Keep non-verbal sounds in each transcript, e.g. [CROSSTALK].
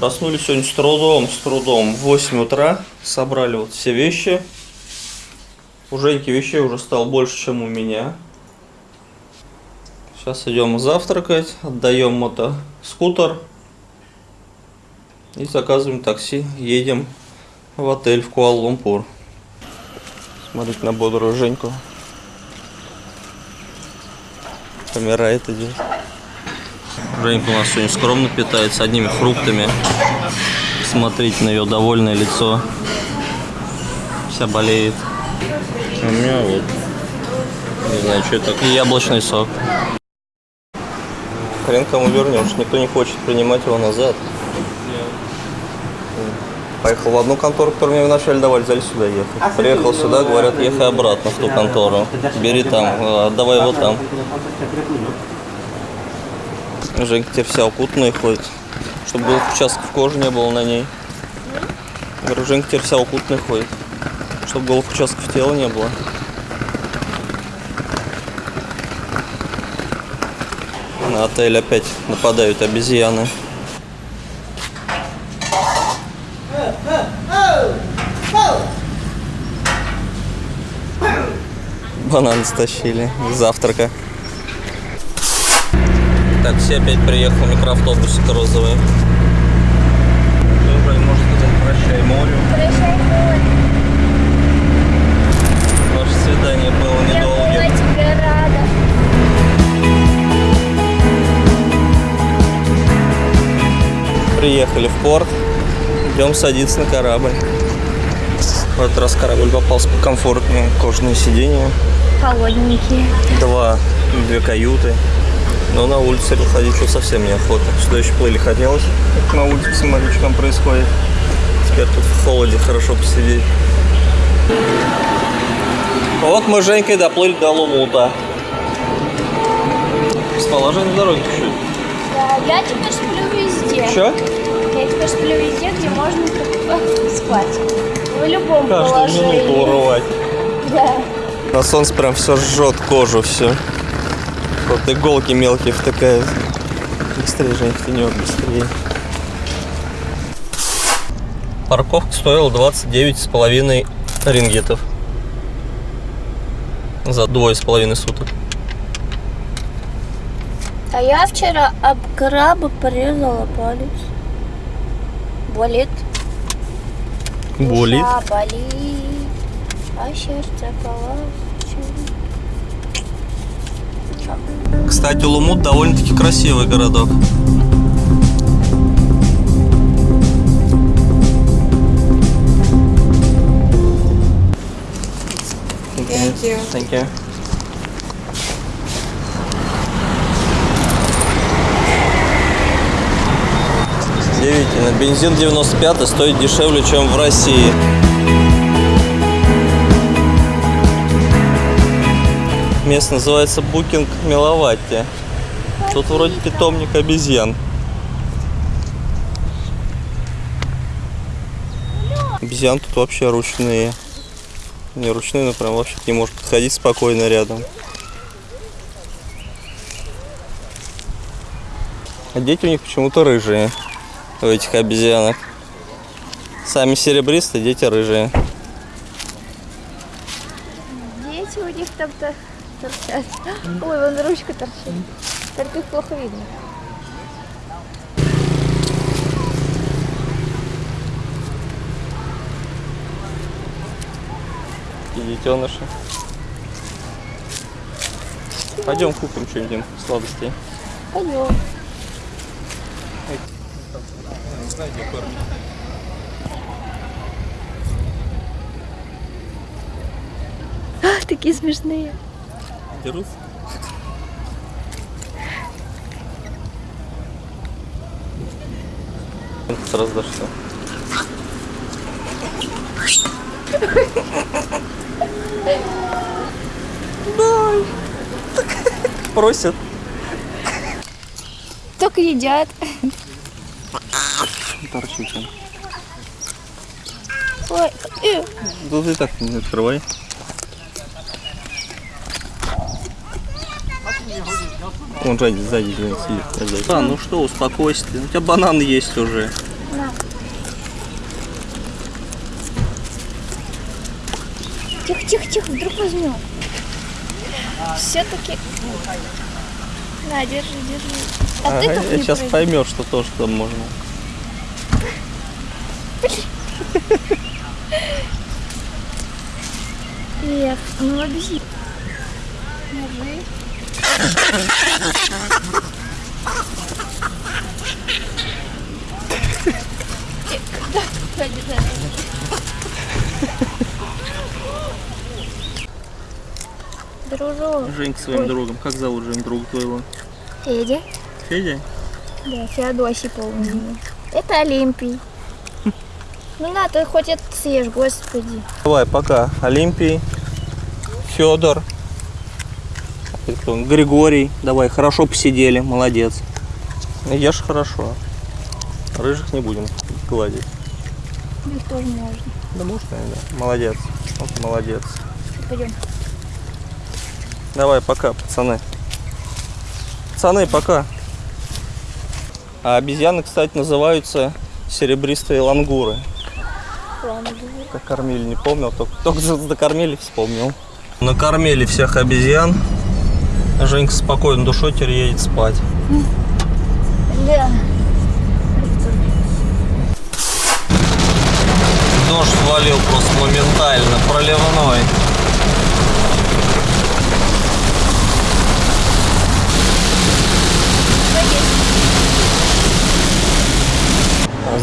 Проснулись сегодня с трудом, с трудом. В 8 утра собрали вот все вещи. У Женьки вещей уже стало больше, чем у меня. Сейчас идем завтракать, отдаем мотоскутер и заказываем такси. Едем в отель в Куала-Лумпур. Смотрите на бодрую Женьку. Помирает идет. Женька у нас сегодня скромно питается одними фруктами. Смотрите на ее довольное лицо. Вся болеет. А у меня вот, не знаю, что это. И яблочный сок. Хрен кому вернешь, никто не хочет принимать его назад. Поехал в одну контору, которую мне вначале давали, взяли сюда ехать. Приехал сюда, говорят, ехай обратно в ту контору. Бери там, э, отдавай его там. Женька теперь вся укутанная ходит. Чтобы белых участков кожи не было на ней. Говорю, Женька теперь вся укутанная ходит. Чтобы голых участков тела не было. На отель опять нападают обезьяны. Банан стащили завтрака. Такси опять приехал, микроавтобусик розовый. Добрый, можно сказать, прощай морю. Ваше свидание было Я была недолгим. тебе рада. Приехали в порт. Идем садиться на корабль. В этот раз корабль попался по комфортнее. Кожаные сиденья. Холодненькие. Два, две каюты. Но на улице выходить что совсем неохота. Сюда еще плыли хотелось. Как на улице смотри, что там происходит. Теперь тут в холоде хорошо посидеть. Вот мы с Женькой доплыли до Лумута. Спала Женя на дороге чуть-чуть. Да, я теперь сплю везде. Че? Я теперь сплю везде, где можно [LAUGHS] спать. В любом Каждую положении. минуту урывать. Да. На солнце прям все жжет кожу, все. Вот иголки мелкие втыкают. Быстрее, Жень, тенек, быстрее. Парковка стоила 29 с половиной рингетов. За двое с половиной суток. А я вчера об краба порезала палец. Болит. Болит. Душа болит. А сердце плачет. Чё? Кстати, Лумут довольно-таки красивый городок. Thank you. Thank you. Удивительно. Бензин 95 стоит дешевле, чем в России. Место называется Букинг Миловатти. Тут вроде питомник обезьян. Обезьян тут вообще ручные. Не ручные, но прям вообще не может подходить спокойно рядом. А дети у них почему-то рыжие. У этих обезьянок. Сами серебристые, дети рыжие. Дети у них там-то торчат. Ой, вон ручка торчит. Только их плохо видно. И детеныши. Пойдем купим что-нибудь сладостей. Пойдем. А, Такие смешные. Дерутся? Сразу дошло. Дай. Просят. Только едят. Торчит он. Ой, э, Тут и так не открывай. Он сзади, сзади сидит. сзади. А, ну что, успокойся ты. У тебя банан есть уже. На. Тихо, тихо, тихо, вдруг возьмем. Все-таки. На, держи, держи. А ты Ага, как не сейчас пройдешь? поймешь, что тоже там можно. Эх, ну объясни. Держи. Э, Да, пойди, да. Дружок. Жень к своим Ой. другом. Как зовут Жень друга твоего? Федя. Федя? Да, Феодосий полный. Это Олимпий. Ну на, ты хоть это съешь, господи. Давай, пока. Олимпий, Федор, Григорий. Давай, хорошо посидели, молодец. Ешь хорошо. Рыжих не будем гладить. Их тоже можно. Да можно, да. Молодец. Вот молодец. Пойдем. Давай, пока, пацаны. Пацаны, пока. А обезьяны, кстати, называются серебристые лангуры. Как кормили, не помнил, только, только за- [LAUGHS] докормили, вспомнил. Накормили всех обезьян. Женька спокойно душой теперь едет спать. Да. Дождь свалил просто моментально, проливной.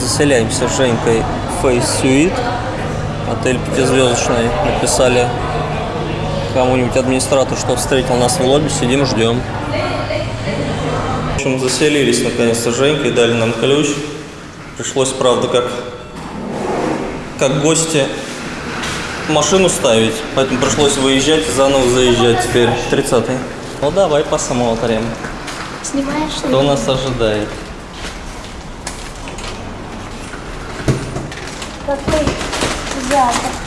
Заселяемся с Женькой в Face Suite. Отель пятизвездочный. Написали кому-нибудь администратор, что встретил нас в лобби. Сидим, ждем. В общем, заселились наконец-то с Женькой, дали нам ключ. Пришлось, правда, как, как гости машину ставить, поэтому пришлось выезжать и заново заезжать теперь. 30-й. Ну давай посмотрим, Снимаешь? что нас ожидает. Какой запах.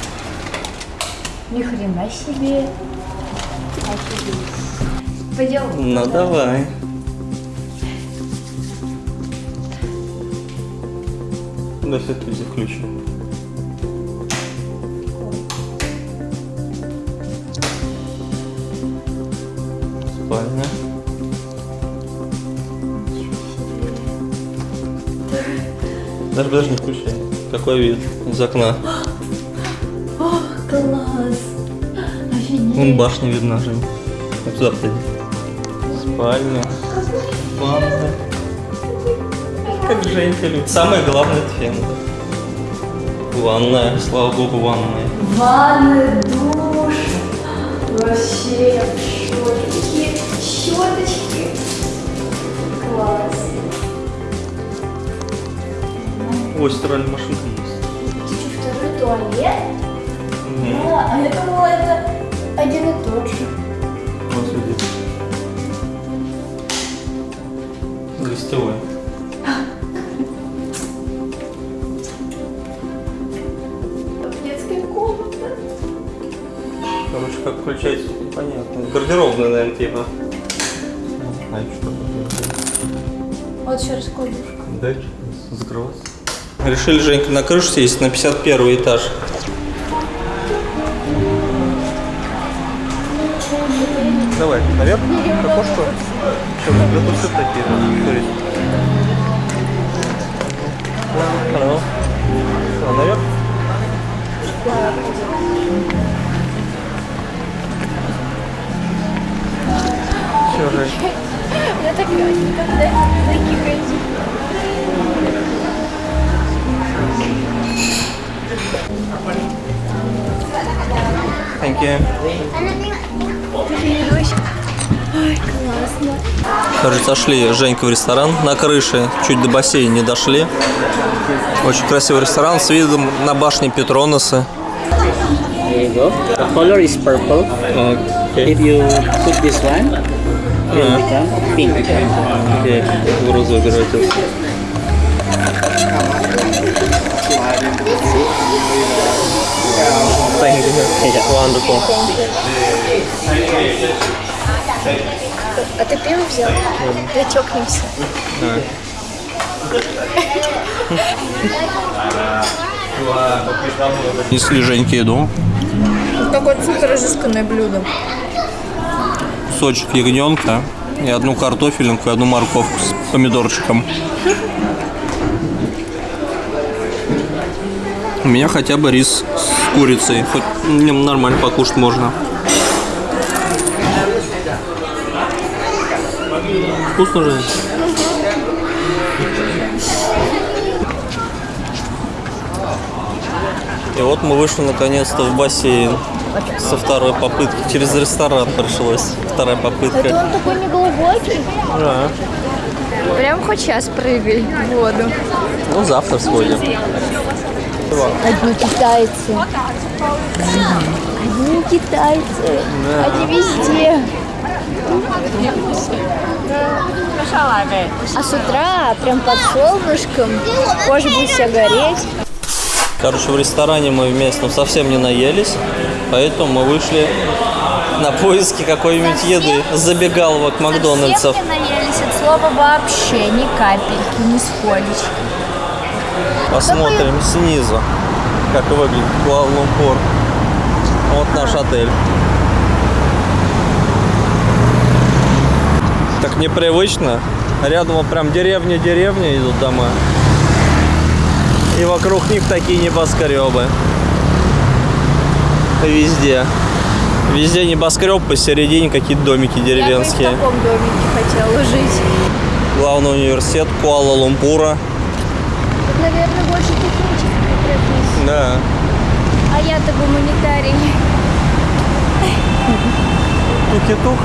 Ни хрена себе. Офигеть. Пойдем. Ну давай. Да все-таки ключ. Спальня. Даже даже не включай. Какой вид из окна? Вон башня видна, Жень. Вот сюда подойди. Спальня. Ванна. Как Женька любит. Самое главное это фен. Ванная, слава богу, ванная. Ванны, душ. Вообще, щетки, щеточки. Класс. Ой, стиральная машинка есть. Второй туалет. Угу. А, а я думала, это один и тот же. Вот сюда. Гостевой. Детская комната. Короче, как включать, непонятно. Гардеробная, наверное, типа. А что Вот еще раскладушка. Дальше закрываться. Решили, Женька, на крышу сесть на 51 этаж. Давай, наверх, к окошку. Для тут такие, смотри. Hello. А, наверх? Все, Жень. Я так никогда таких ходить. Thank you. Ой, классно. Короче, зашли Женька в ресторан на крыше, чуть до бассейна не дошли. Очень красивый ресторан с видом на башню Петроноса. There you go. The color is purple. Окей. If you put this one, it will become pink. Окей, в розовый превратился. Thank you. Wonderful. А ты пиво взял? Да чокнемся. А. Несли Женьке еду. Какое-то супер изысканное блюдо. Кусочек ягненка и одну картофелинку, и одну морковку с помидорчиком. Меня хотя бы рис с курицей. Хоть нормально покушать можно. Вкусно же. И вот мы вышли наконец-то в бассейн со второй попытки. Через ресторан пришлось. Вторая попытка. Это он такой неглубокий. Да. Прям хоть сейчас прыгай в воду. Ну, завтра сходим. Одни китайцы. Одни китайцы. Они везде. А с утра прям под солнышком кожа будет вся гореть. Короче, в ресторане мы вместе ну, совсем не наелись, поэтому мы вышли на поиски какой-нибудь еды. Забегаловок Макдональдсов. Совсем не наелись от слова вообще, ни капельки, ни сходочки. Посмотрим снизу, как выглядит Куала-Лумпур. Вот наш отель. Так непривычно. Рядом вот прям деревня-деревня идут дома. И вокруг них такие небоскребы. Везде. Везде небоскреб, посередине какие-то домики Я бы деревенские. в таком домике хотела жить. Главный университет Куала-Лумпура. Наверное, больше технических профессий. Да. А я-то гуманитарий. Туки-тук.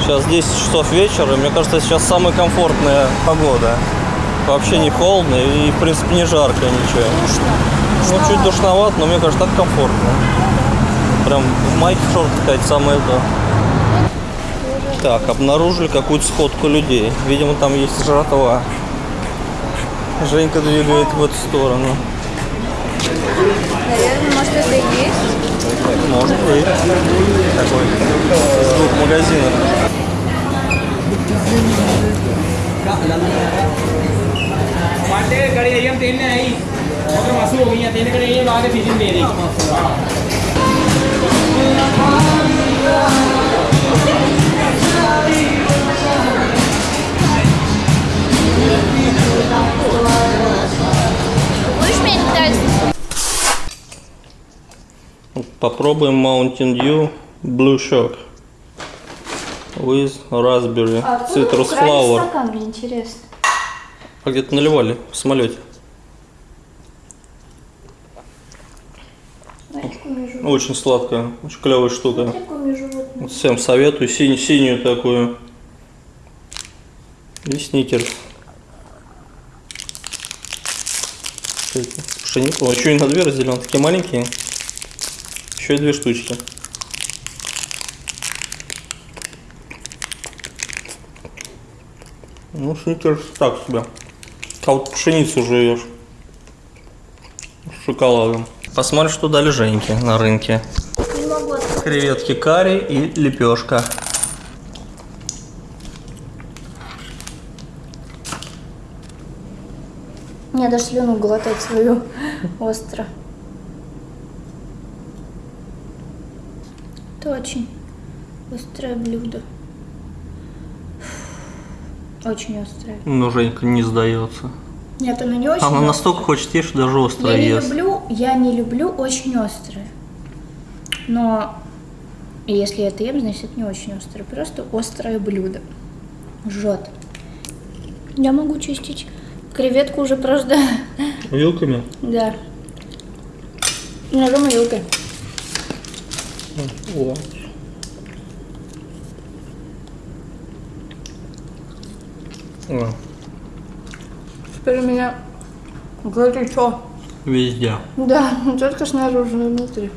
Сейчас 10 часов вечера, и мне кажется, сейчас самая комфортная погода. Вообще не холодно и, в принципе, не жарко ничего. Ну, чуть душновато, но мне кажется, так комфортно. Прям в майке, в шортах ходить самое то. Так, обнаружили какую-то сходку людей. Видимо, там есть жратва. Женька двигает в эту сторону. Наверное, может это и есть? Может быть. Такой из двух магазинов. Thank you. Будешь меня китайский? Попробуем Mountain Dew Blue Shock with raspberry citrus flower. стакан, мне интересно. А где-то наливали в самолете. Очень сладкая, очень клевая штука. Всем советую синь- синюю такую. И сникерс. Пшеницу. О, еще и на две разделен. Такие маленькие. Еще и две штучки. Ну, сникерс так себе. А вот пшеницу жуешь. С шоколадом. Посмотрим, что дали Женьке на рынке. Не могу открыть. Креветки карри и лепешка. Мне даже слюну глотать свою остро. Это очень острое блюдо. Очень острое. Но Женька не сдается. Нет, оно не очень Она острое. настолько хочет есть, что даже Я острое не ест. люблю, я не люблю очень острое. Но если это ем, значит это не очень острое. Просто острое блюдо. Жжет. Я могу чистить креветку уже просто. Вилками? Да. Ножом и вилкой. О. О, Теперь у меня горячо. Везде. Да, не [LAUGHS] только снаружи, но и внутри.